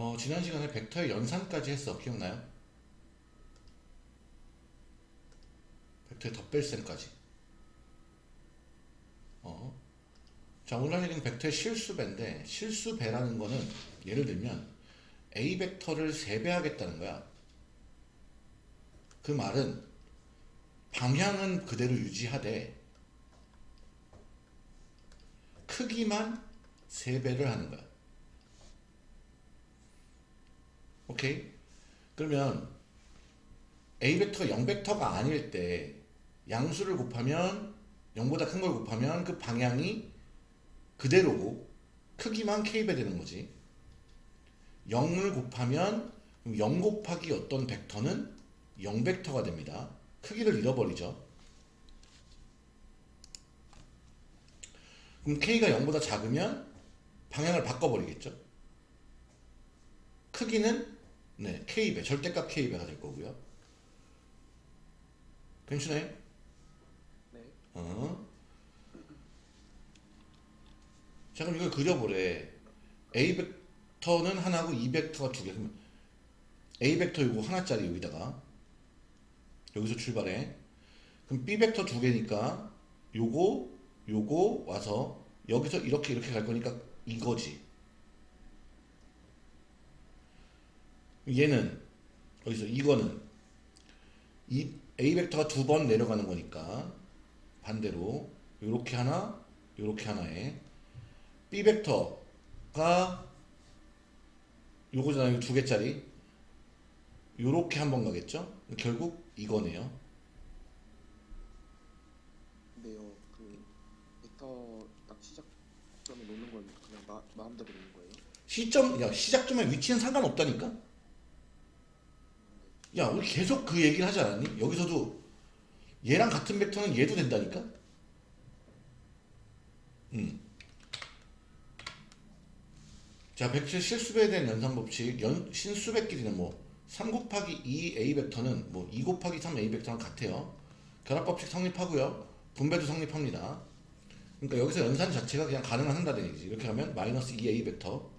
어, 지난 시간에 벡터의 연산까지 했어. 기억나요? 벡터의 덧뺄셈까지. 어. 자, 오늘 할 얘기는 벡터의 실수배인데, 실수배라는 거는 예를 들면 A 벡터를 3배 하겠다는 거야. 그 말은 방향은 그대로 유지하되 크기만 3배를 하는 거야. 오케이? 그러면 A 벡터가 0 벡터가 아닐 때 양수를 곱하면 0보다 큰 걸 곱하면 그 방향이 그대로고 크기만 K배 되는 거지. 0을 곱하면 0 곱하기 어떤 벡터는 0 벡터가 됩니다. 크기를 잃어버리죠. 그럼 K가 0보다 작으면 방향을 바꿔버리겠죠. 크기는 네, K배, 절대값 K배가 될 거고요. 괜찮아요? 네. 어. 자, 그럼 이걸 그려보래. A 벡터는 하나고 E 벡터가 두 개. 그러면 A 벡터 이거 하나짜리 여기다가 여기서 출발해. 그럼 B 벡터 두 개니까 요거 요거 와서 여기서 이렇게 이렇게 갈 거니까 이거지. 얘는 어디서 이거는 이 A 벡터가 두 번 내려가는 거니까 반대로 요렇게 하나 요렇게 하나에 B 벡터가 요거잖아요. 두 개짜리. 요렇게 한 번 가겠죠? 결국 이거네요. 근데요, 그 벡터 딱 시작점에 놓는 건 그냥 마, 마음대로 놓는 거예요. 시점 야 시작점의 위치는 상관없다니까 야 우리 계속 그 얘기를 하지 않았니? 여기서도 얘랑 같은 벡터는 얘도 된다니까? 음. 자 벡터 실수배에 대한 연산 법칙. 연, 신수배끼리는 뭐 3 곱하기 2 A 벡터는 뭐 2 곱하기 3 A 벡터랑 같아요. 결합 법칙 성립하고요. 분배도 성립합니다. 그러니까 여기서 연산 자체가 그냥 가능은 한다는 얘기지. 이렇게 하면 마이너스 2A 벡터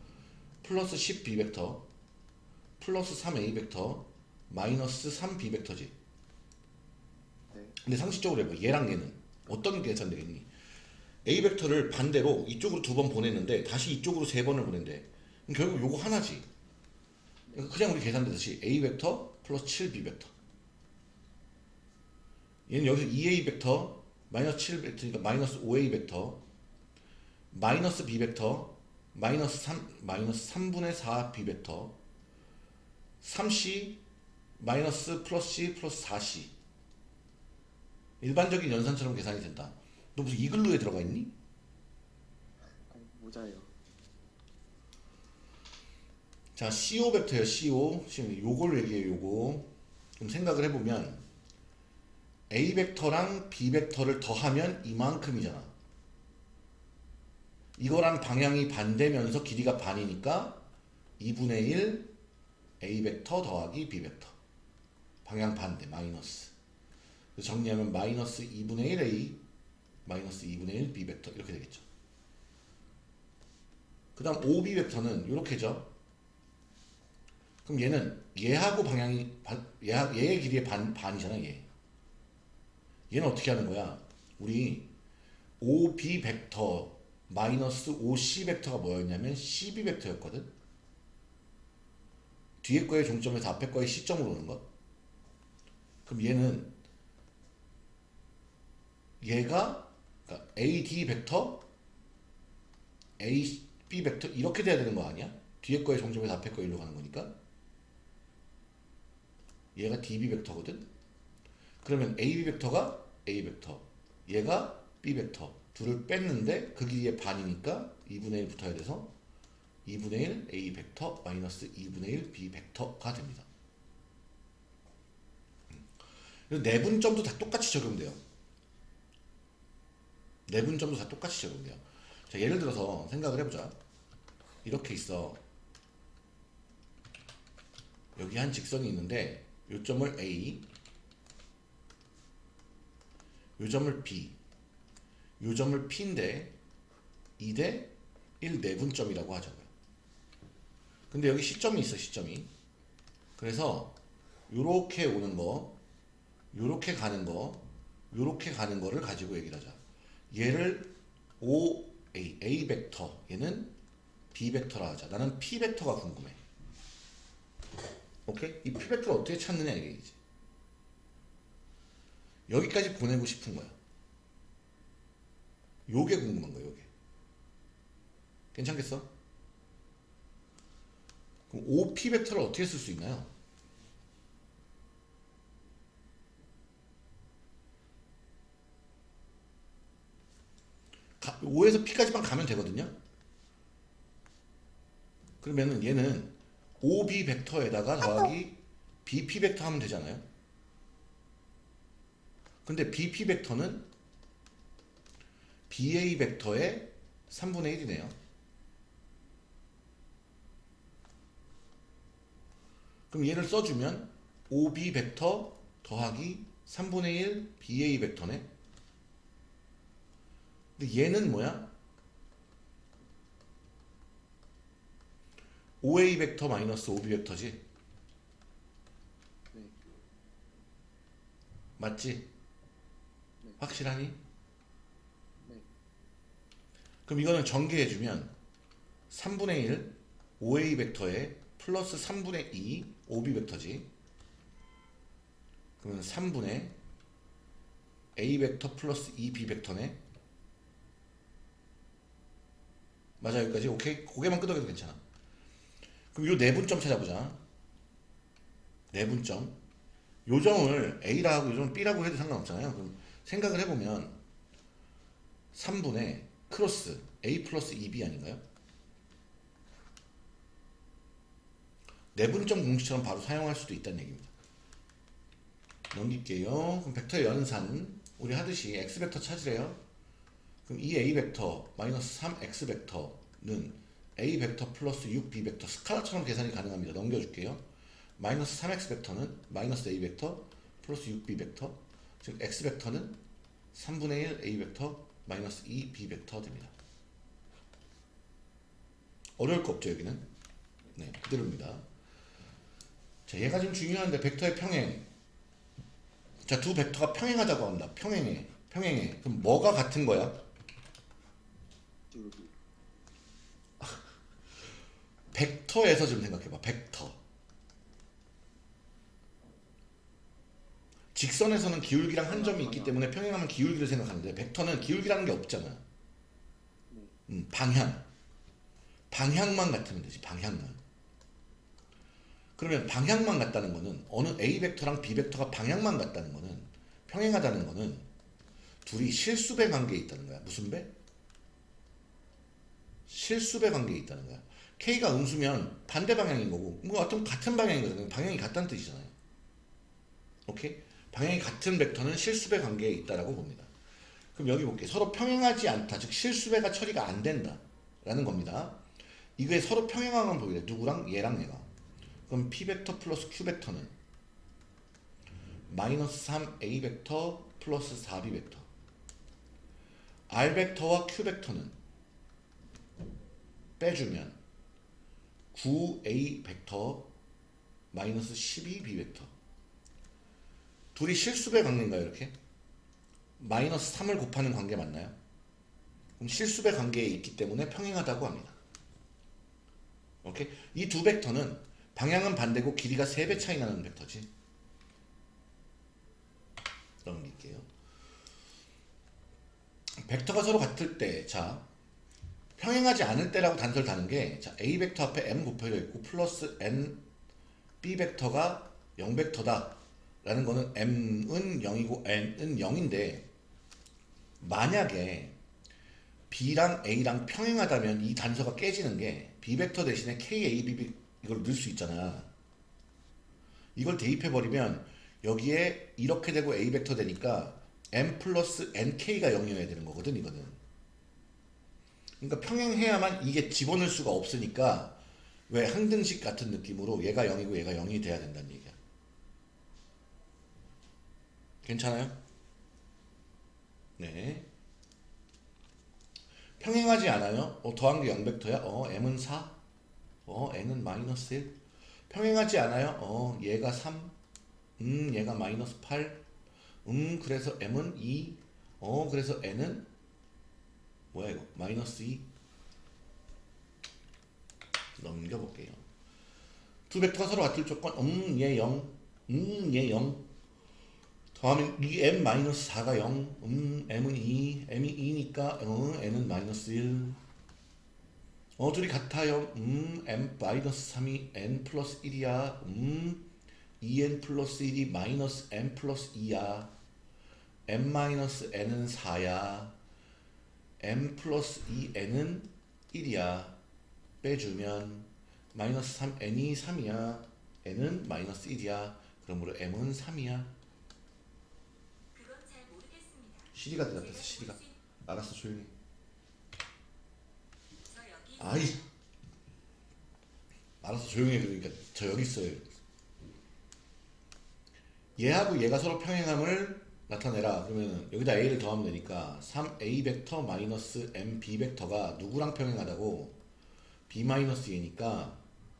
플러스 10B 벡터 플러스 3A 벡터 마이너스 3B 벡터지. 네. 근데 상식적으로 해봐. 얘랑 얘는 어떤 게 계산되겠니? A 벡터를 반대로 이쪽으로 두 번 보냈는데 다시 이쪽으로 세 번을 보낸대. 그럼 결국 요거 하나지. 그러니까 그냥 우리 계산되듯이 A 벡터 플러스 7B 벡터. 얘는 여기서 2A 벡터 마이너스 7 벡터니까 마이너스 5A 벡터 마이너스 B 벡터 마이너스 3 마이너스 3분의 4 B 벡터 3C 마이너스 플러스 C 플러스 4C 일반적인 연산처럼 계산이 된다. 너 무슨 이글루에 들어가 있니? 모자예요. 자 CO 벡터예요 CO 지금 요걸 얘기해요 요거. 좀 생각을 해보면 A 벡터랑 B 벡터를 더하면 이만큼이잖아. 이거랑 방향이 반대면서 길이가 반이니까 2분의 1 A 벡터 더하기 B 벡터 방향 반대 마이너스. 정리하면 마이너스 2분의 1 A 마이너스 2분의 1 B 벡터. 이렇게 되겠죠. 그 다음 OB 벡터는 이렇게죠. 그럼 얘는 얘하고 방향이 얘의 길이의 반, 반이잖아 얘. 얘는 어떻게 하는 거야? 우리 OB 벡터 마이너스 OC 벡터가 뭐였냐면 CB 벡터였거든. 뒤에 거의 종점에서 앞에 거의 시점으로 오는 것 그럼 얘는 얘가 그러니까 AD 벡터 AB 벡터 이렇게 돼야 되는 거 아니야? 뒤에 거의 종점에서 앞에 거 일로 가는 거니까. 얘가 DB 벡터거든. 그러면 AB 벡터가 A 벡터 얘가 B 벡터. 둘을 뺐는데 그 길이의 반이니까 2분의 1 붙어야 돼서 2분의 1 A 벡터 마이너스 2분의 1 B 벡터가 됩니다 음. 내분점도 다 똑같이 적용돼요. 내분점도 다 똑같이 적용돼요. 자 예를 들어서 생각을 해보자. 이렇게 있어. 여기 한 직선이 있는데 요점을 A 요점을 B 요점을 P인데 2대 1 내분점이라고 하자고요 근데 여기 시점이 있어 시점이. 그래서 요렇게 오는 거 요렇게 가는 거 요렇게 가는 거를 가지고 얘기를 하자. 얘를 O A A 벡터. 얘는 B 벡터라 하자. 나는 P 벡터가 궁금해. 오케이? 이 P 벡터를 어떻게 찾느냐 이제. 여기까지 보내고 싶은 거야. 요게 궁금한 거야 요게. 괜찮겠어? 그럼 OP 벡터를 어떻게 쓸 수 있나요? 가, 5에서 P까지만 가면 되거든요. 그러면은 얘는 OB 벡터에다가 더하기 BP 벡터 하면 되잖아요. 근데 BP 벡터는 BA 벡터의 3분의 1이네요. 그럼 얘를 써주면 OB 벡터 더하기 3분의 1 BA 벡터네. 근데 얘는 뭐야? OA 벡터 마이너스 OB 벡터지? 네. 맞지? 네. 확실하니? 네. 그럼 이거는 전개해주면 3분의 1 OA 벡터에 플러스 3분의 2 OB 벡터지. 그러면 3분의 A 벡터 플러스 2B 벡터네. 맞아 여기까지 오케이 고개만 끄덕여도 괜찮아. 그럼 요 내분점 찾아보자. 내분점. 요점을 A라 하고 요점을 B라고 해도 상관없잖아요. 그럼 생각을 해보면 3분의 크로스 A 플러스 2B 아닌가요? 내분점 공식처럼 바로 사용할 수도 있다는 얘기입니다. 넘길게요. 그럼 벡터의 연산 우리 하듯이 x 벡터 찾으래요. 그럼 이 a 벡터 마이너스 3x 벡터는 a 벡터 플러스 6b 벡터 스칼라처럼 계산이 가능합니다. 넘겨줄게요. 마이너스 3x 벡터는 마이너스 a 벡터 플러스 6b 벡터 즉 x 벡터는 3분의 1 a 벡터 마이너스 2b 벡터 됩니다. 어려울 거 없죠 여기는? 네 그대로입니다. 자 얘가 좀 중요한데 벡터의 평행 자두 벡터가 평행하다고 합니다. 평행해 평행해 그럼 뭐가 같은 거야? 기울기. 벡터에서 좀 생각해봐. 벡터. 직선에서는 기울기랑 한 점이 있기 때문에 평행하면 기울기를 생각하는데 벡터는 기울기라는 게 없잖아. 음, 방향. 방향만 같으면 되지. 방향만. 그러면 방향만 같다는 거는 어느 A 벡터랑 B 벡터가 방향만 같다는 거는 평행하다는 거는 둘이 실수배 관계에 있다는 거야. 무슨 배? 실수배 관계에 있다는 거야. K가 음수면 반대 방향인 거고 뭐 어떤 같은 방향인 거잖아요. 방향이 같다는 뜻이잖아요. 오케이? 방향이 같은 벡터는 실수배 관계에 있다라고 봅니다. 그럼 여기 볼게요. 서로 평행하지 않다. 즉 실수배가 처리가 안 된다. 라는 겁니다. 이게 서로 평행하면 보이래. 누구랑? 얘랑 얘가. 그럼 P 벡터 플러스 Q 벡터는 마이너스 3 A 벡터 플러스 4B 벡터. R 벡터와 Q 벡터는 빼주면 9A 벡터 마이너스 12B 벡터 둘이 실수배 관계인가요 이렇게? 마이너스 3을 곱하는 관계 맞나요? 그럼 실수배 관계에 있기 때문에 평행하다고 합니다 오케이? 이 두 벡터는 방향은 반대고 길이가 3배 차이 나는 벡터지 넘길게요 벡터가 서로 같을 때, 자, 평행하지 않을 때라고 단서를 다는 게, 자, A 벡터 앞에 M 곱해져 있고, 플러스 N, B 벡터가 0 벡터다. 라는 거는 M은 0이고 N은 0인데, 만약에 B랑 A랑 평행하다면 이 단서가 깨지는 게, B 벡터 대신에 K, A, B 이걸 넣을 수 있잖아. 이걸 대입해버리면, 여기에 이렇게 되고 A 벡터 되니까, m 플러스 nk가 0이어야 되는 거거든 이거는 그러니까 평행해야만 이게 집어넣을 수가 없으니까 왜 항등식 같은 느낌으로 얘가 0이고 얘가 0이 돼야 된다는 얘기야 괜찮아요? 네 평행하지 않아요? 어, 더한 게 0벡터야? 어 m은 4? 어 n은 마이너스 1 평행하지 않아요? 어 얘가 3 음 얘가 마이너스 8 음 그래서 m은 2 어 그래서 n은 뭐야 이거 마이너스 2 넘겨볼게요 두 벡터가 서로 같을 조건 음얘 0, 음얘 0 더하면 이 m 마이너스 4가 0, 음 m은 2, m이 2니까 어, n은 마이너스 1. 어 둘이 같아요. 음 m 마이너스 3이 n 플러스 1이야. 음 2n 플러스 1이 마이너스 m 플러스 2야. m 마이너스 n은 4야. M 플러스 2n은 1이야. 빼주면 마이너스 3 n이 3이야. n은 마이너스 1이야. 그러므로 m은 3이야. 그건 잘 모르겠습니다. 시리가 대답했어 시리가 알았어 조용히 아이 알았어 조용히 해 그러니까 저 여기 있어요 얘하고 얘가 서로 평행함을 나타내라 그러면 여기다 a를 더하면 되니까 3a 벡터 마이너스 m b 벡터가 누구랑 평행하다고 b 마이너스 얘니까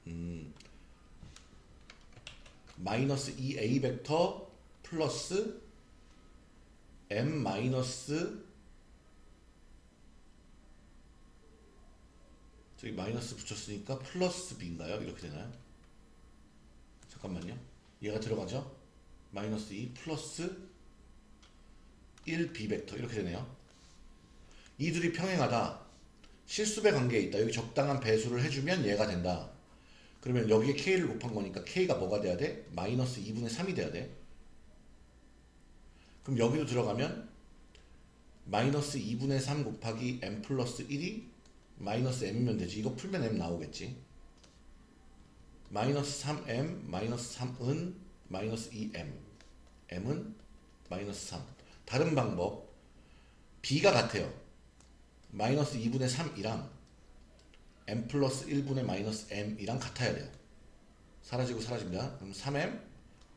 음 마이너스 2a 벡터 플러스 m 마이너스 저기 마이너스 붙였으니까 플러스 b인가요? 이렇게 되나요? 잠깐만요. 얘가 들어가죠? 마이너스 2 플러스 1b 벡터 이렇게 되네요. 이 둘이 평행하다. 실수배 관계에 있다. 여기 적당한 배수를 해주면 얘가 된다. 그러면 여기에 k를 곱한 거니까 k가 뭐가 돼야 돼? 마이너스 2분의 3이 돼야 돼. 그럼 여기도 들어가면 마이너스 2분의 3 곱하기 m 플러스 1이 마이너스 m이면 되지. 이거 풀면 m 나오겠지. 마이너스 3m 마이너스 3은 마이너스 2m m은 마이너스 3 다른 방법 b가 같아요. 마이너스 2분의 3이랑 m 플러스 1분의 마이너스 m이랑 같아야 돼요. 사라지고 사라집니다. 그럼 3m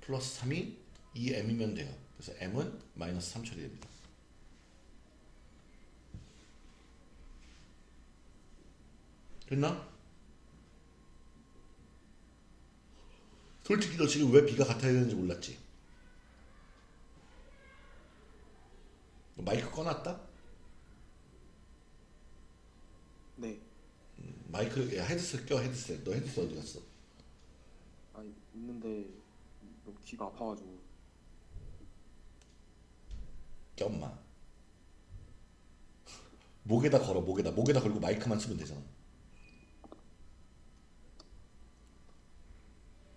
플러스 3이 2m이면 돼요. 그래서 m은 마이너스 3 처리됩니다. 됐나? 솔직히 너 지금 왜 B가 같아야 되는지 몰랐지? 마이크 꺼놨다? 네. 음, 마이크 야 헤드셋 껴 헤드셋. 너 헤드셋 어디 갔어? 아니 있는데 너무 귀가 아파가지고. 껴 엄마. 목에다 걸어 목에다. 목에다 걸고 마이크만 쓰면 되잖아.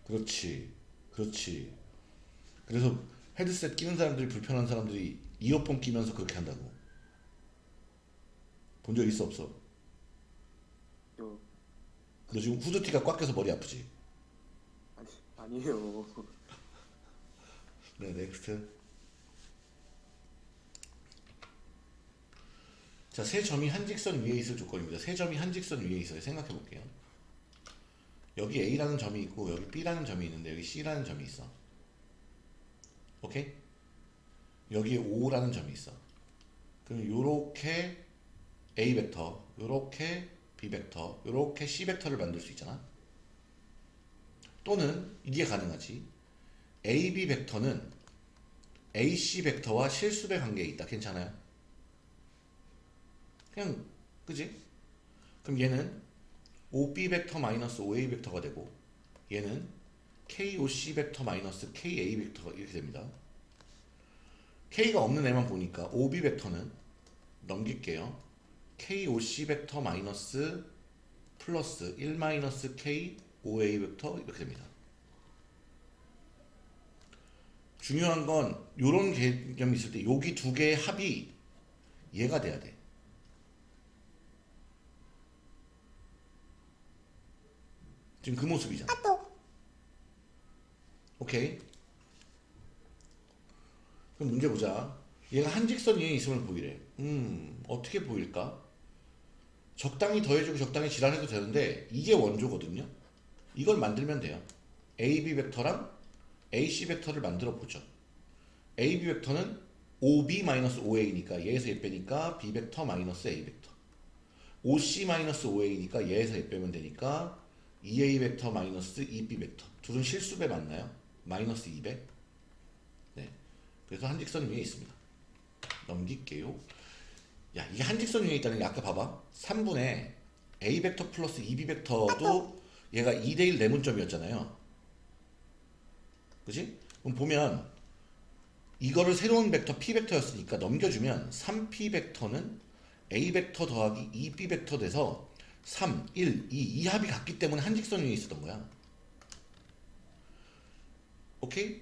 그렇지. 그렇지. 그래서 헤드셋 끼는 사람들이 불편한 사람들이 이어폰 끼면서 그렇게 한다고 본 적 있어 없어? 저너 지금 후드티가 꽉 껴서 머리 아프지? 아니 아니에요. 네 next 자, 세 점이 한 직선 위에 있을 조건입니다. 세 점이 한 직선 위에 있어요. 생각해 볼게요. 여기 A라는 점이 있고 여기 B라는 점이 있는데 여기 C라는 점이 있어. 오케이? 여기에 O라는 점이 있어. 그럼 요렇게 A 벡터, 요렇게 B 벡터, 요렇게 C 벡터를 만들 수 있잖아. 또는 이게 가능하지. AB 벡터는 AC 벡터와 실수배 관계에 있다. 괜찮아요? 그냥 그지? 그럼 얘는 OB 벡터 마이너스 OA 벡터가 되고 얘는 KOC 벡터 마이너스 KA 벡터가 이렇게 됩니다. K가 없는 애만 보니까 OB 벡터는 넘길게요. KOC 벡터 마이너스 플러스 1 마이너스 K OA 벡터 이렇게 됩니다. 중요한 건 이런 개념이 있을 때 여기 두 개의 합이 얘가 돼야 돼. 지금 그 모습이잖아. 오케이. 그럼 문제 보자. 얘가 한 직선 위에 있음을 보이래. 음, 어떻게 보일까? 적당히 더해주고 적당히 지랄해도 되는데 이게 원조거든요. 이걸 만들면 돼요. AB 벡터랑 AC 벡터를 만들어 보죠. AB 벡터는 OB-OA니까 얘에서 얘 빼니까 B 벡터 마이너스 A 벡터. OC-OA니까 얘에서 얘 빼면 되니까 2a 벡터 마이너스 2b 벡터 둘은 실수배 맞나요? 마이너스 200네 그래서 한직선 위에 있습니다 넘길게요 야 이게 한직선 위에 있다는 게 아까 봐봐 3분의 a 벡터 플러스 2b 벡터도 얘가 2대1 내분점이었잖아요 그지? 그럼 보면 이거를 새로운 벡터 p 벡터였으니까 넘겨주면 3p 벡터는 a 벡터 더하기 2b 벡터 돼서 3, 1, 2, 이 합이 같기 때문에 한직선 위에 있었던 거야. 오케이?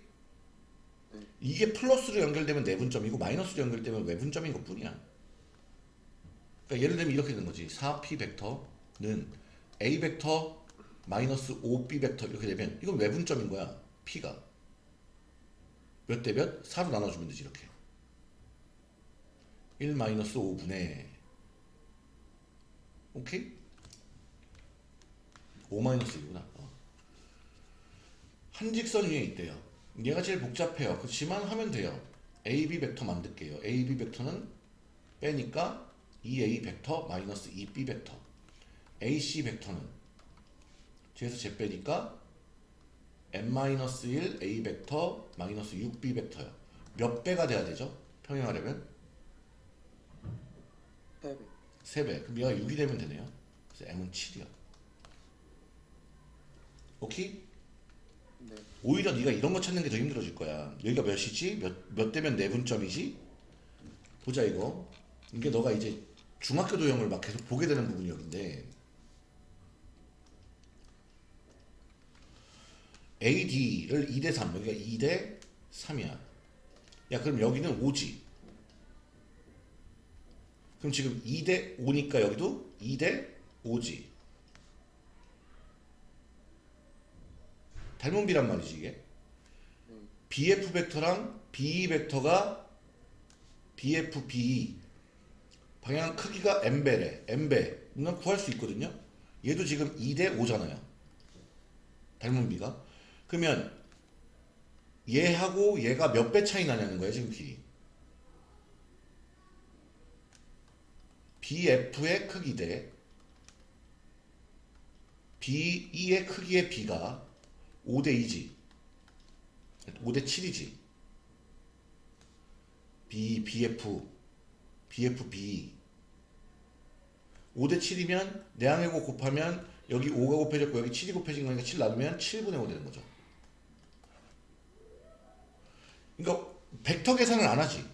네. 이게 플러스로 연결되면 내분점이고 마이너스로 연결되면 외분점인 것 뿐이야. 그러니까 예를 들면 이렇게 되는 거지. 4p 벡터는 a 벡터 마이너스 5b 벡터 이렇게 되면 이건 외분점인 거야. p가. 몇 대 몇? 4로 나눠주면 되지 이렇게. 1 마이너스 5분의 오케이? 5 마이너스 1이구나. 어. 한 직선 위에 있대요. 얘가 제일 복잡해요. 그렇지만 하면 돼요. AB 벡터 만들게요. AB 벡터는 빼니까 2A 벡터 마이너스 2B 벡터. AC 벡터는 뒤에서 제 빼니까 n-1 A 벡터 마이너스 6B 벡터요. 몇 배가 돼야 되죠? 평행하려면? 8배 3배. 그럼 얘가 6이 되면 되네요. 그래서 m은 7이야. 오케이? 네 오히려 네가 이런 거 찾는 게 더 힘들어질 거야. 여기가 몇이지? 몇, 몇 대면 내분점이지? 보자 이거. 이게 너가 이제 중학교 도형을 막 계속 보게 되는 부분이 여기인데 AD를 2대 3, 여기가 2대 3이야. 야 그럼 여기는 5지. 그럼 지금 2대 5니까 여기도 2대 5지. 닮은 비란 말이지 이게. 네. BF 벡터랑 BE 벡터가 BF, BE 방향 크기가 m배래. m배. 이건 구할 수 있거든요. 얘도 지금 2대 5잖아요. 닮은 비가. 그러면 얘하고 얘가 몇 배 차이 나냐는 거예요, 지금 길이. BF의 크기 대 BE의 크기의 B가 5대 2지. 5대 7이지. B, BF, BF, B. 5대 7이면 내항해고 곱하면 여기 5가 곱해졌고 여기 7이 곱해진 거니까 7 나누면 7분의 5 되는 거죠. 그러니까 벡터 계산을 안 하지.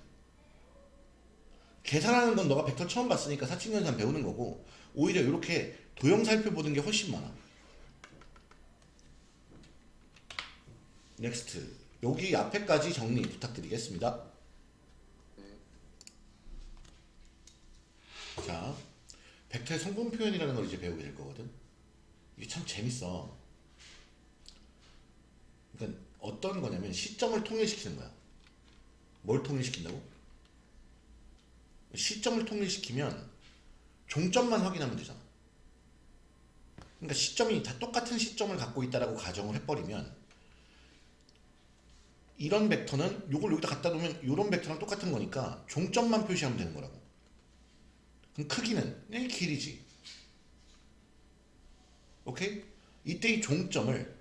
계산하는 건 너가 벡터 처음 봤으니까 사칙연산 배우는 거고 오히려 이렇게 도형 살펴보는 게 훨씬 많아. next. 여기 앞에까지 정리 부탁드리겠습니다. 네. 자, 벡터의 성분 표현이라는 걸 이제 배우게 될 거거든. 이게 참 재밌어. 그러니까 어떤 거냐면 시점을 통일시키는 거야. 뭘 통일시킨다고? 시점을 통일시키면 종점만 확인하면 되잖아. 그러니까 시점이 다 똑같은 시점을 갖고 있다라고 가정을 해버리면 이런 벡터는 요걸 여기다 갖다 놓으면 이런 벡터랑 똑같은 거니까 종점만 표시하면 되는 거라고. 그럼 크기는 이 길이지. 오케이? 이때 이 종점을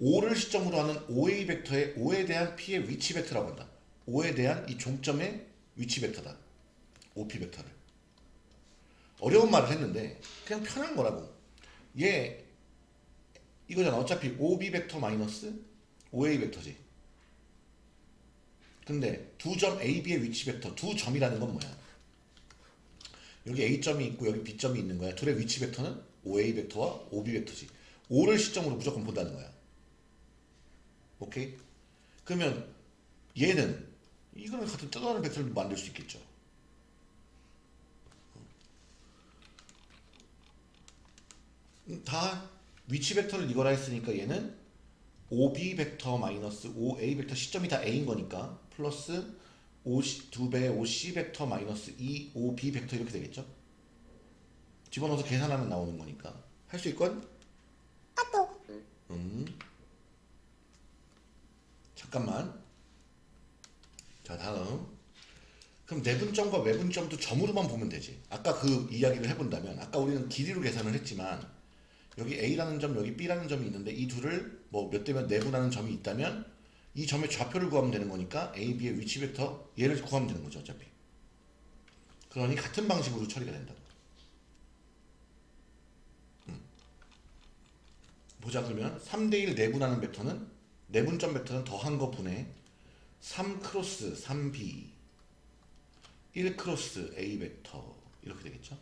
5를 시점으로 하는 OA 벡터의 5에 대한 P의 위치 벡터라고 한다. 5에 대한 이 종점의 위치 벡터다. OP 벡터를. 어려운 말을 했는데 그냥 편한 거라고. 얘 이거잖아. 어차피 OB 벡터 마이너스 OA 벡터지. 근데 두 점 AB의 위치 벡터 두 점이라는 건 뭐야? 여기 A점이 있고 여기 B점이 있는 거야. 둘의 위치 벡터는 OA 벡터와 OB 벡터지. 5를 시점으로 무조건 본다는 거야. 오케이? 그러면 얘는 이거는 같은 또 다른 벡터를 만들 수 있겠죠. 음, 다 위치 벡터를 이거라 했으니까 얘는 OB 벡터 마이너스 OA 벡터 시점이 다 A인 거니까 플러스 5, 두 배의 OC 벡터 마이너스 2 OB 벡터 이렇게 되겠죠? 집어넣어서 계산하면 나오는 거니까 할 수 있건? 네. 음. 잠깐만. 자 다음. 그럼 내분점과 외분점도 점으로만 보면 되지. 아까 그 이야기를 해본다면 아까 우리는 길이로 계산을 했지만 여기 A라는 점 여기 B라는 점이 있는데 이 둘을 뭐 몇대몇 내분하는 점이 있다면 이 점의 좌표를 구하면 되는 거니까 A, B의 위치 벡터 얘를 구하면 되는 거죠 어차피. 그러니 같은 방식으로 처리가 된다 음. 보자 그러면 3대1 내분하는 벡터는 내분점 벡터는 더한 거 분의 3 크로스 3B 1 크로스 A 벡터 이렇게 되겠죠?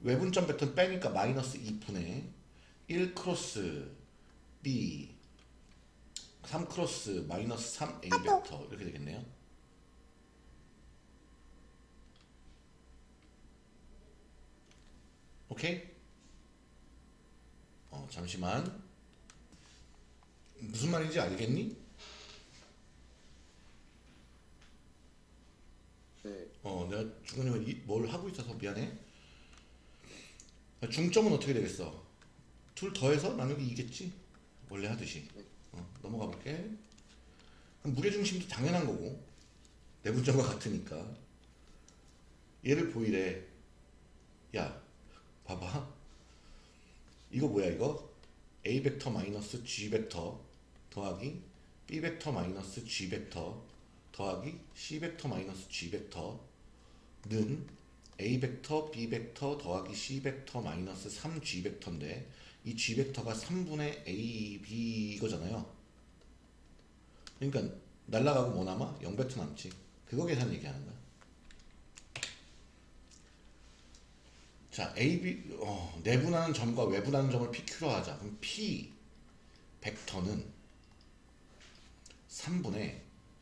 외분점 벡터는 빼니까 마이너스 2분의 1 크로스 B 3 크로스 마이너스 3 A 벡터 이렇게 되겠네요. 오케이? 어 잠시만 무슨 말인지 알겠니? 네. 어 내가 중간에 이- 뭘 하고 있어서 미안해. 중점은 어떻게 되겠어? 둘 더해서 나누기 2겠지? 원래 하듯이. 어, 넘어가 볼게. 그럼 무게 중심도 당연한 거고 내분점과 같으니까 얘를 보이래. 야, 봐봐. 이거 뭐야 이거? A 벡터 마이너스 G 벡터 더하기 B 벡터 마이너스 G 벡터 더하기 C 벡터 마이너스 G 벡터는 A 벡터, B 벡터 더하기 C 벡터 마이너스 3G 벡터인데 이 G 벡터가 3분의 A, B 이거잖아요. 그러니까 날라가고 뭐 남아? 0 벡터 남지. 그거 계산 얘기하는 거야. 자, A, B 어, 내분하는 점과 외분하는 점을 PQ로 하자. 그럼 P 벡터는 3분의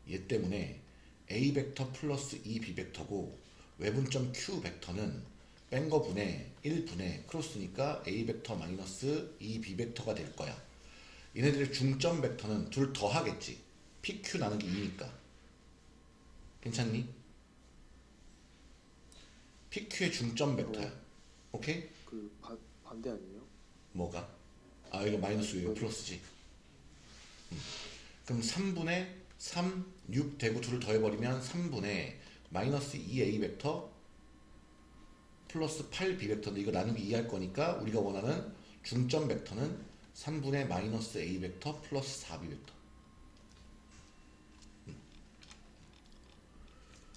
얘 때문에 A 벡터 플러스 2B 벡터고 외분점 Q 벡터는 뺀거 분의 1분의 크로스니까 A 벡터 마이너스 2B 벡터가 될 거야. 얘네들의 중점 벡터는 둘 더 하겠지. PQ 나누기 2니까. 괜찮니? PQ의 중점 벡터야. 오케이? 그 반, 반대 아니에요? 뭐가? 아 이거 마이너스 이거 플러스지. 음. 그럼 3분의 3, 6 되고 둘을 더해버리면 3분의 마이너스 2a 벡터 플러스 8b 벡터인데 이거 나누기 2 할 거니까 우리가 원하는 중점 벡터는 3분의 마이너스 a 벡터 플러스 4b 벡터. 음.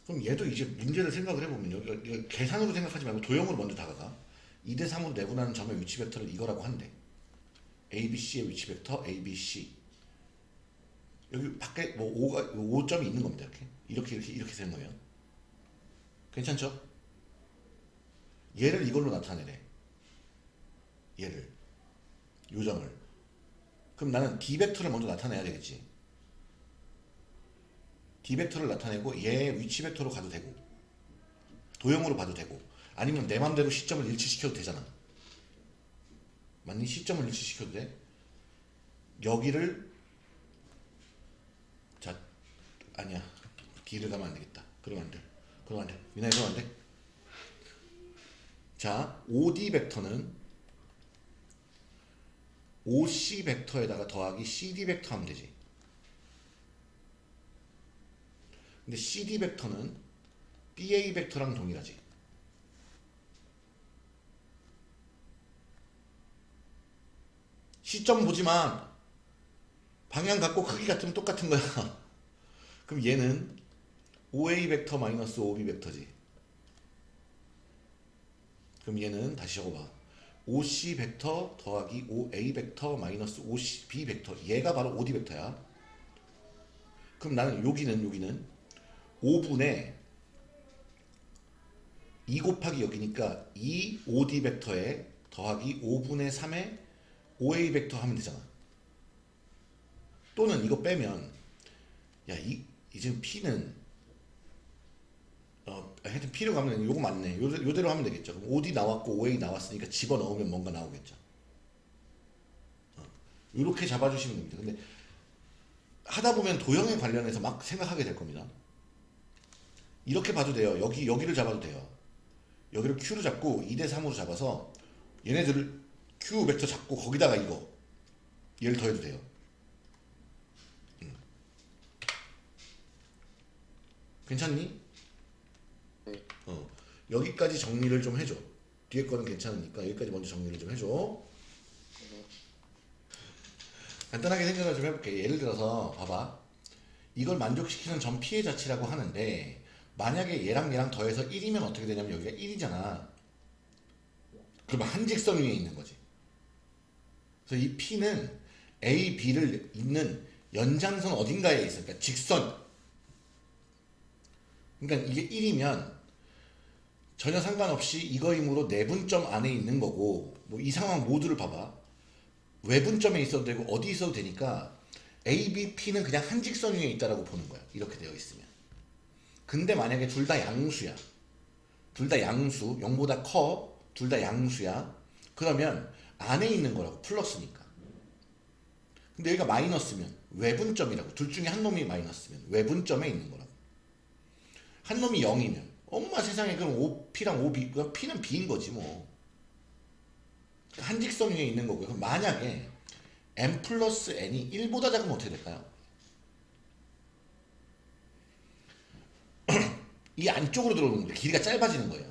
그럼 얘도 이제 문제를 생각을 해보면 여기, 여기 계산으로 생각하지 말고 도형으로 먼저 다가가. 2대 3으로 내분하는 점의 위치 벡터를 이거라고 한대. A, B, C의 위치 벡터 A, B, C. 여기 밖에 뭐 5가 5점이 있는 겁니다. 이렇게 이렇게 이렇게 이렇게 되는 거예요. 괜찮죠? 얘를 이걸로 나타내래. 얘를 요점을. 그럼 나는 D 벡터를 먼저 나타내야 되겠지. D 벡터를 나타내고 얘 위치 벡터로 가도 되고 도형으로 봐도 되고 아니면 내 맘대로 시점을 일치시켜도 되잖아. 맞니? 시점을 일치시켜도 돼. 여기를 자 아니야 D를 가면 안 되겠다. 그러면 안 돼. 그러면 안 돼. 미나이 그러면 안 돼. 자 5D 벡터는 OC 벡터에다가 더하기 CD 벡터 하면 되지. 근데 CD 벡터는 BA 벡터랑 동일하지. 시점 보지만 방향 같고 크기 같으면 똑같은 거야. 그럼 얘는 5A 벡터 마이너스 5B 벡터지. 그럼 얘는 다시 적어봐. 5C 벡터 더하기 5A 벡터 마이너스 5B 벡터. 얘가 바로 5D 벡터야. 그럼 나는 여기는 여기는 5분의 2 곱하기 여기니까 2 5D 벡터에 더하기 5분의 3의 5A 벡터 하면 되잖아. 또는 이거 빼면 야, 이, 이 지금 P는 어, 하여튼 P로 가면 요거 맞네. 요, 요대로 하면 되겠죠. 그럼 5D 나왔고 5A 나왔으니까 집어넣으면 뭔가 나오겠죠. 어, 이렇게 잡아주시면 됩니다. 근데 하다 보면 도형에 관련해서 막 생각하게 될 겁니다. 이렇게 봐도 돼요. 여기 여기를 잡아도 돼요. 여기를 Q로 잡고 2대 3으로 잡아서 얘네들을 Q 벡터 잡고 거기다가 이거 얘를 더해도 돼요. 음. 괜찮니? 여기까지 정리를 좀 해줘. 뒤에 거는 괜찮으니까 여기까지 먼저 정리를 좀 해줘. 네. 간단하게 생각을 좀 해볼게. 예를 들어서 봐봐. 이걸 만족시키는 점 피해 자치라고 하는데 만약에 얘랑 얘랑 더해서 1이면 어떻게 되냐면 여기가 1이잖아. 그러면 한 직선 위에 있는 거지. 그래서 이 P는 A, B를 잇는 연장선 어딘가에 있어. 그러니까 직선. 그러니까 이게 1이면 전혀 상관없이 이거이므로 내분점 안에 있는 거고 뭐 이 상황 모두를 봐봐. 외분점에 있어도 되고 어디 있어도 되니까 A, B, P는 그냥 한 직선 위에 있다라고 보는 거야. 이렇게 되어 있으면. 근데 만약에 둘 다 양수야. 둘 다 양수, 0보다 커. 둘 다 양수야. 그러면 안에 있는 거라고 플러스니까. 근데 여기가 마이너스면 외분점이라고. 둘 중에 한 놈이 마이너스면 외분점에 있는 거라고. 한 놈이 0이면 엄마 세상에 그럼 O, P랑 O, B, 그럼 P는 B인 거지 뭐. 한 직선 위에 있는 거고요. 그럼 만약에 n 플러스 n이 1보다 작으면 어떻게 될까요? 이 안쪽으로 들어오는 거예요. 길이가 짧아지는 거예요.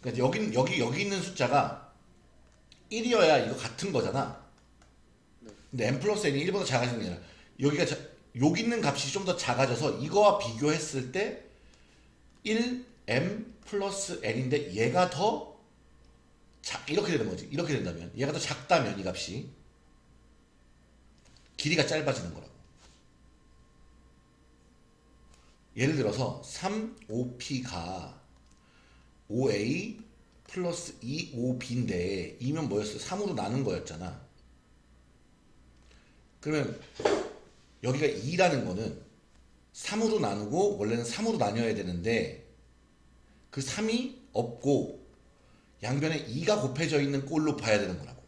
그러니까 여기 여기 여기 있는 숫자가 1이어야 이거 같은 거잖아. 네. 근데 n 플러스 n이 1보다 작아지는 게 아니라 여기가 자, 여기 있는 값이 좀 더 작아져서 이거와 비교했을 때 1 m 플러스 n인데 얘가 더 작, 이렇게 되는 거지. 이렇게 된다면 얘가 더 작다면 이 값이 길이가 짧아지는 거라고. 예를 들어서 3OP가 5A 플러스 2OB인데 2면 뭐였어? 3으로 나눈 거였잖아. 그러면 여기가 2라는 거는 3으로 나누고 원래는 3으로 나뉘어야 되는데 그 3이 없고 양변에 2가 곱해져 있는 꼴로 봐야 되는 거라고.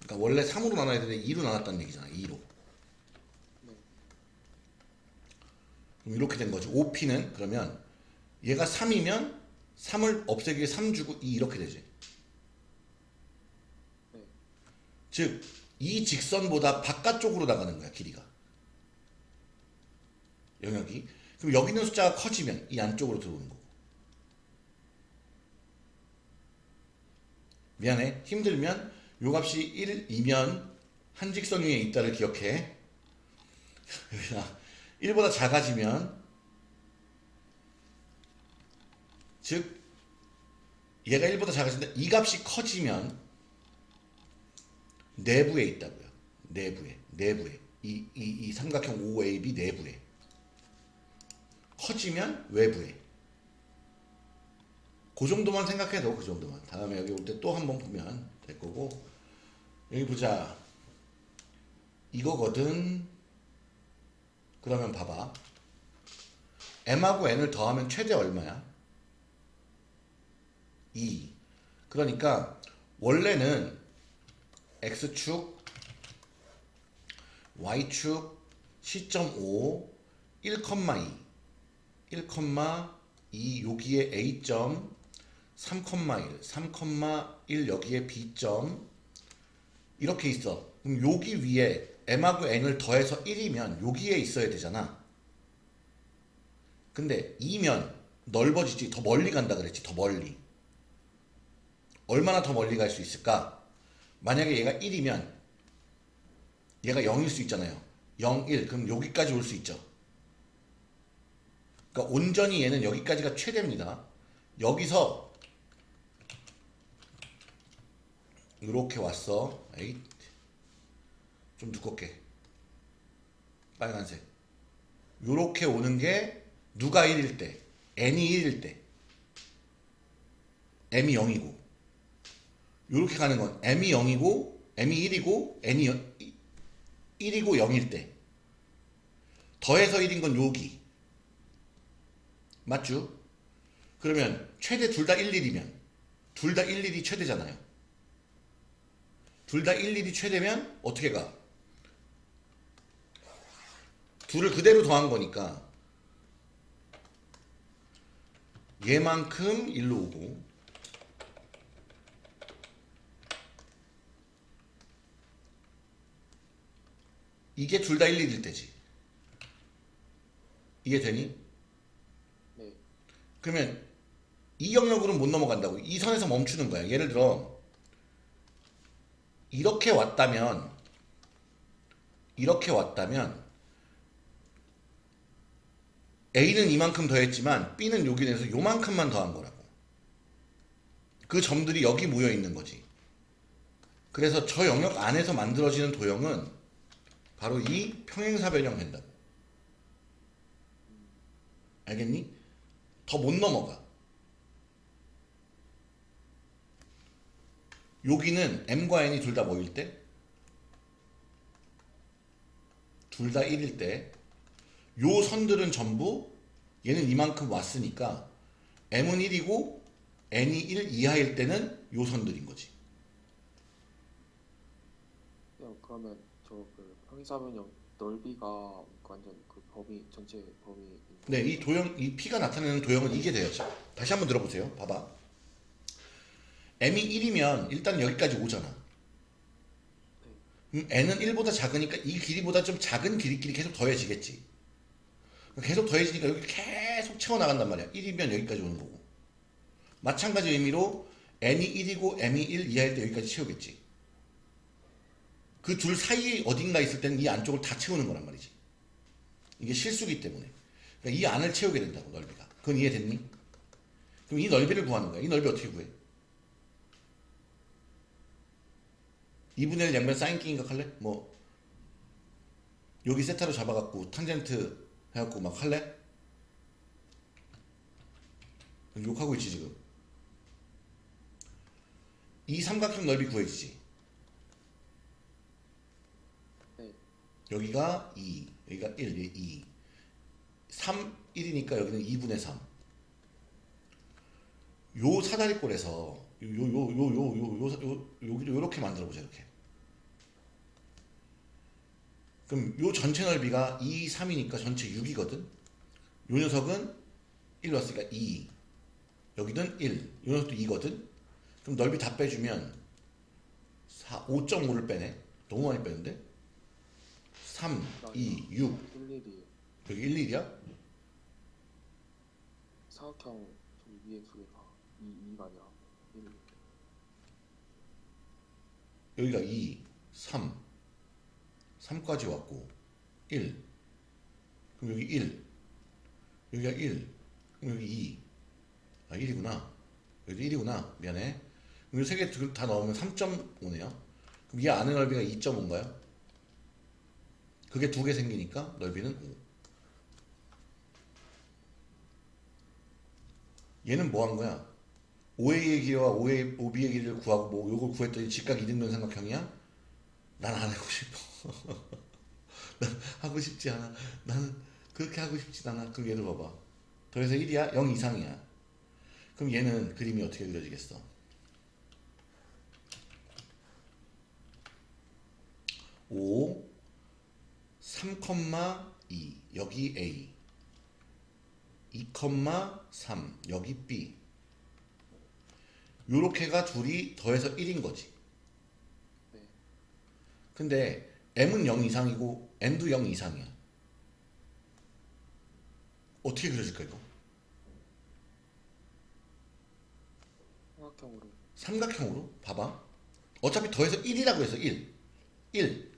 그러니까 원래 3으로 나눠야 되는데 2로 나눴다는 얘기잖아. 2로. 네. 그럼 이렇게 된 거지. OP는 그러면 얘가 3이면 3을 없애기 위해 3 주고 2 이렇게 되지. 네. 즉, 이 직선보다 바깥쪽으로 나가는 거야, 길이가. 영역이. 그럼 여기 있는 숫자가 커지면 이 안쪽으로 들어오는 거고. 미안해. 힘들면 요 값이 1이면 한 직선 위에 있다를 기억해. 1보다 작아지면 즉 얘가 1보다 작아진다. 이 값이 커지면 내부에 있다고요. 내부에. 내부에. 이, 이, 이 삼각형 OAB 내부에. 커지면 외부에. 그 정도만 생각해 도 그 정도만. 다음에 여기 올 때 또 한 번 보면 될 거고. 여기 보자. 이거거든. 그러면 봐봐. m하고 n을 더하면 최대 얼마야? 2. 그러니까 원래는 x축, y축, c.5, 1,2, 1,2 여기에 a점, 3,1, 3,1 여기에 b점 이렇게 있어. 그럼 여기 위에 m하고 n을 더해서 1이면 여기에 있어야 되잖아. 근데 2면 넓어지지 더 멀리 간다 그랬지 더 멀리. 얼마나 더 멀리 갈 수 있을까? 만약에 얘가 1이면 얘가 0일 수 있잖아요. 0, 1 그럼 여기까지 올 수 있죠. 그러니까 온전히 얘는 여기까지가 최대입니다. 여기서 이렇게 왔어. 좀 두껍게. 빨간색. 요렇게 오는 게 누가 1일 때? n이 1일 때. m이 0이고. 요렇게 가는 건 m이 0이고 m이 1이고 n이 1이고 0일 때. 더해서 1인 건 여기. 맞죠? 그러면 최대 둘 다 1, 1이면 둘 다 1, 1이 최대잖아요. 둘 다 1, 1이 최대면 어떻게 가? 둘을 그대로 더한 거니까 얘만큼 1로 오고 이게 둘 다 1, 1일 때지. 이게 되니? 네. 그러면 이 영역으로는 못 넘어간다고. 이 선에서 멈추는 거야. 예를 들어 이렇게 왔다면 이렇게 왔다면 A는 이만큼 더했지만 B는 여기 내서 요만큼만 더한 거라고. 그 점들이 여기 모여 있는 거지. 그래서 저 영역 안에서 만들어지는 도형은 바로 이 평행사 변형 된다고. 알겠니? 더 못 넘어가. 여기는 m과 n이 둘다 뭐일 때? 둘 다 1일 때, 요 선들은 전부 얘는 이만큼 왔으니까 m은 1이고 n이 1 이하일 때는 요 선들인 거지. 야, 그러면 행사변형 넓이가 완전 그 범위 전체 범위 네, 이 도형, 이 P가 나타내는 도형은 이게 되었죠. 다시 한번 들어보세요. 봐봐. M이 1이면 일단 여기까지 오잖아. 그럼 N은 1보다 작으니까 이 길이보다 좀 작은 길이끼리 계속 더해지겠지. 계속 더해지니까 여기 계속 채워나간단 말이야. 1이면 여기까지 오는 거고. 마찬가지 의미로 N이 1이고 M이 1 이하일 때 여기까지 채우겠지. 그둘 사이에 어딘가 있을 때는 이 안쪽을 다 채우는 거란 말이지. 이게 실수기 때문에. 그러니까 이 안을 채우게 된다고 넓이가. 그건 이해됐니? 그럼 이 넓이를 구하는 거야. 이 넓이 어떻게 구해? 2분의 1 양변 사인 끼인각 할래? 뭐 여기 세타로 잡아갖고 탕젠트 해갖고 막 할래? 욕하고 있지 지금. 이 삼각형 넓이 구해지지. 네. 여기가 2, 여기가 1, 여기 2. 3, 1이니까 여기는 2분의 3. 요 사다리꼴에서 요 요 요 요 요 요요 여기를 요렇게 만들어 보자 이렇게. 그럼 요 전체 넓이가 2, 3이니까 전체 6이거든. 요 녀석은 1 넣었으니까 2. 여기는 1. 요 녀석도 2거든. 그럼 넓이 다 빼주면 4, 5.5를 빼네. 너무 많이 빼는데? 3, 2, 6. 1, 1이 여기 1, 1이야? 사각형 저기 위에 두 개가 2, 2가 아니라 1. 여기가 2, 3. 3까지 왔고 1. 그럼 여기 1. 여기가 1. 그럼 여기 2. 아 1이구나. 여기 1이구나. 미안해. 그럼 이세개다 넣으면 3.5네요. 그럼 이 안의 넓이가 2.5인가요? 그게 두 개 생기니까 넓이는 5. 얘는 뭐 한 거야? OA의 길이와 OA, OB의 길이를 구하고 뭐 요걸 구했더니 직각 이등변 삼각형이야? 난 안 하고 싶어. 난 하고 싶지 않아. 나는 그렇게 하고 싶지 않아. 그럼 얘를 봐봐. 더해서 1이야? 0 이상이야. 그럼 얘는 그림이 어떻게 그려지겠어? 오, 3,2 여기 A 2,3 여기 B 요렇게가 둘이 더해서 1인 거지. 네. 근데 m은 0 이상이고 n도 0 이상이야. 어떻게 그려질까 이거? 삼각형으로 삼각형으로 봐봐. 어차피 더해서 1이라고 해서 1. 1.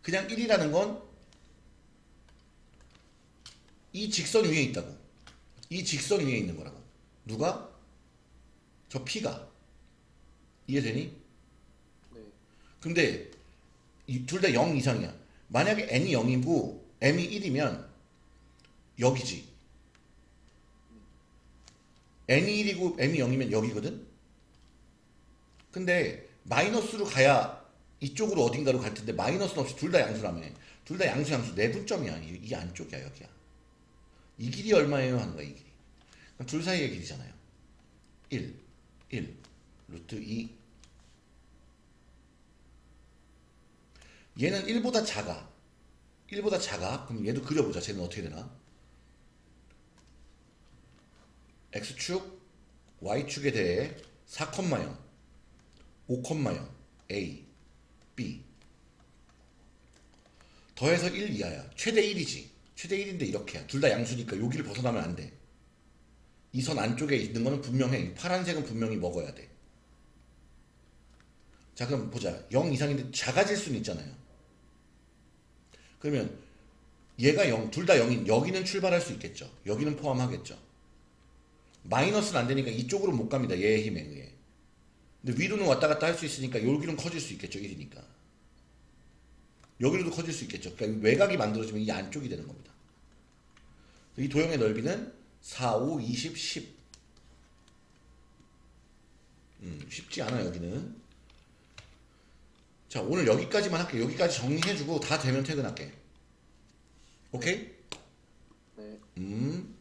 그냥 1이라는 건 이 직선 위에 있다고. 이 직선 위에 있는 거라고. 누가? 저 P가. 이해되니? 네. 근데 둘 다 0 이상이야. 만약에 n이 0이고 m이 1이면 여기지. n이 1이고 m이 0이면 여기거든. 근데 마이너스로 가야 이쪽으로 어딘가로 갈 텐데 마이너스는 없이 둘 다 양수라며. 둘 다 양수 양수 내분점이야. 이, 이 안쪽이야 여기야. 이 길이 얼마예요 하는 거야 이 길이. 그럼 둘 사이의 길이잖아요. 1, 1, 루트 2 얘는 1보다 작아. 1보다 작아. 그럼 얘도 그려보자. 쟤는 어떻게 되나? X축, Y축에 대해 4,0, 5,0, A, B. 더해서 1 이하야. 최대 1이지. 최대 1인데 이렇게야. 둘다 양수니까 여기를 벗어나면 안 돼. 이 선 안쪽에 있는 거는 분명해. 파란색은 분명히 먹어야 돼. 자, 그럼 보자. 0 이상인데 작아질 수는 있잖아요. 그러면 얘가 0, 둘 다 0인 여기는 출발할 수 있겠죠. 여기는 포함하겠죠. 마이너스는 안 되니까 이쪽으로 못 갑니다. 얘의 힘에 의해. 근데 위로는 왔다 갔다 할 수 있으니까 여기는 커질 수 있겠죠. 1이니까. 여기로도 커질 수 있겠죠. 그러니까 외곽이 만들어지면 이 안쪽이 되는 겁니다. 이 도형의 넓이는 4, 5, 20, 10. 음, 쉽지 않아 여기는. 자 오늘 여기까지만 할게요. 여기까지 정리해주고 다 되면 퇴근할게. 오케이? 네. 음.